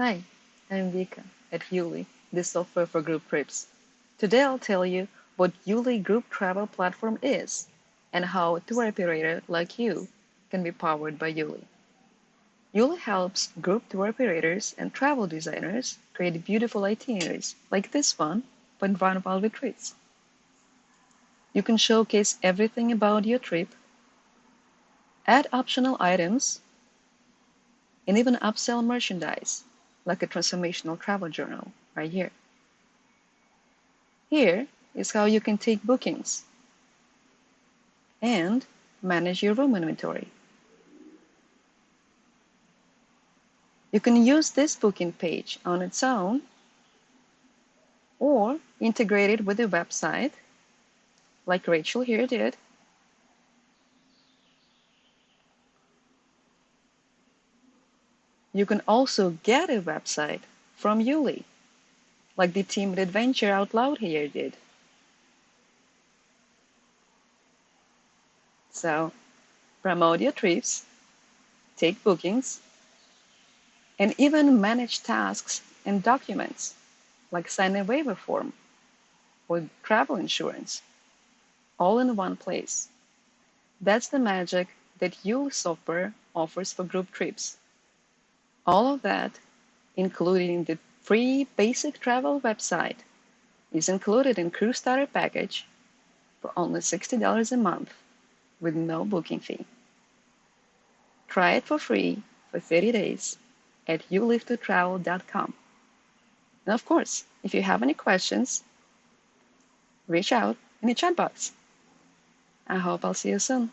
Hi, I'm Vika at YouLi, the software for group trips. Today I'll tell you what YouLi Group Travel Platform is and how a tour operator like you can be powered by YouLi. YouLi helps group tour operators and travel designers create beautiful itineraries like this one for Environmental retreats. You can showcase everything about your trip, add optional items, and even upsell merchandise like a transformational travel journal right here. Here is how you can take bookings and manage your room inventory. You can use this booking page on its own or integrate it with a website like Rachel here did You can also get a website from YouLi, like the team at Adventure Out Loud here did. So, promote your trips, take bookings, and even manage tasks and documents, like sign a waiver form or travel insurance, all in one place. That's the magic that YouLi software offers for group trips. All of that, including the free basic travel website, is included in Crew Starter package for only $60 a month with no booking fee. Try it for free for 30 days at youlivetotravel.com. And of course, if you have any questions, reach out in the chat box. I hope I'll see you soon.